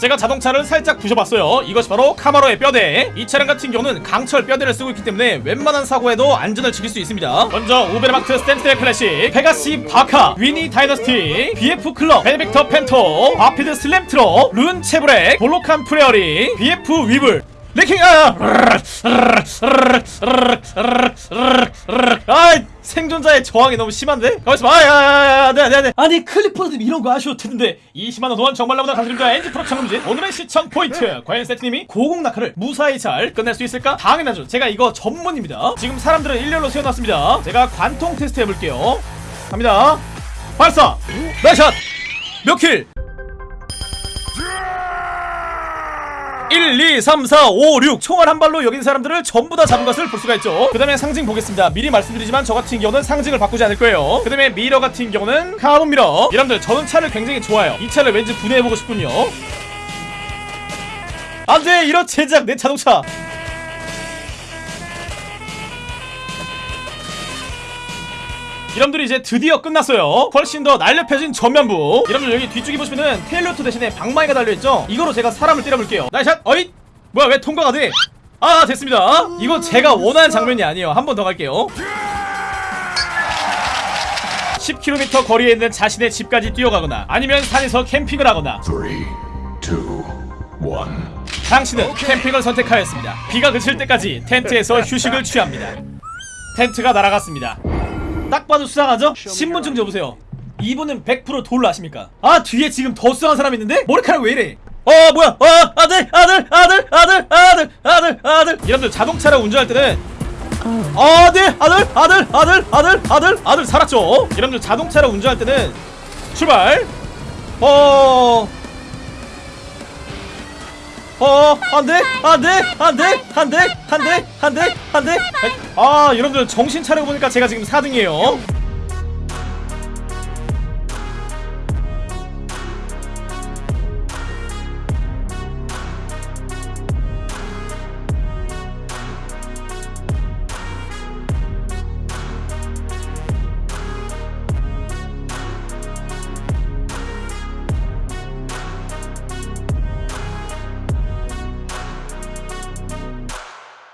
제가 자동차를 살짝 부셔봤어요. 이것이 바로 카마로의 뼈대. 이 차량 같은 경우는 강철 뼈대를 쓰고 있기 때문에 웬만한 사고에도 안전을 지킬 수 있습니다. 먼저 오베르마크 스탠트의 클래식. 페가시 바카 위니 다이너스티 BF 클럽 벨빅터 펜토 바피드 슬램트로 룬 체브렉 볼로칸 프레어리 BF 위블. 레킹! 아! 아 저항이 너무 심한데? 가만있어 봐. 아야야야 네네네 네, 네. 아니 클리퍼드님 이런 거 아쉬워 텐데. 20만원 동안 정말 나보다 감사드립니다. 엔지 프로 창금진 오늘의 시청 포인트. 과연 세트님이 고공 낙하를 무사히 잘 끝낼 수 있을까? 당연하죠. 제가 이거 전문입니다. 지금 사람들은 일렬로 세워놨습니다. 제가 관통 테스트 해볼게요. 갑니다. 발사! Nice shot? 몇 kill? 1, 2, 3, 4, 5, 6 총알 한 발로 여긴 사람들을 전부 다 잡은 것을 볼 수가 있죠. 그 다음에 상징 보겠습니다. 미리 말씀드리지만 저 같은 경우는 상징을 바꾸지 않을 거예요. 그 다음에 mirror 같은 경우는 carbon mirror. 여러분들 저는 차를 굉장히 좋아해요. 이 차를 왠지 분해해보고 싶군요. 안돼! 이런 젠장! 내 자동차 여러분들이 이제 드디어 끝났어요. 훨씬 더 날렵해진 전면부. 여러분들 여기 뒤쪽에 보시면은 테일러투 대신에 방망이가 달려있죠? 이거로 제가 사람을 때려볼게요. 나이샷! 어잇! 뭐야 왜 통과가 돼? 아 됐습니다. 이건 제가 원하는 장면이 아니에요. 한 번 더 갈게요. 10km 거리에 있는 자신의 집까지 뛰어가거나 아니면 산에서 캠핑을 하거나 Three, two, one. 당신은 캠핑을 선택하였습니다. 비가 그칠 때까지 텐트에서 휴식을 취합니다. 텐트가 날아갔습니다 딱 봐도 수상하죠? 신분증 줘보세요 이분은 100% 돌로 아십니까? 아 뒤에 지금 더 수상한 사람 있는데? 머리카락 왜 이래? 어 뭐야 어 아들 아들 아들 아들 아들 아들 아들 여러분들 자동차를 운전할 때는 아들 아들 아들 아들 아들 아들 아들 살았죠 여러분들 자동차를 운전할 때는 출발 어 어, 어 안 돼! 안 돼! 안 돼! 안 돼! 안 돼! 안 돼! 안 돼! 아, 여러분들 정신 차려보니까 제가 지금 4등이에요.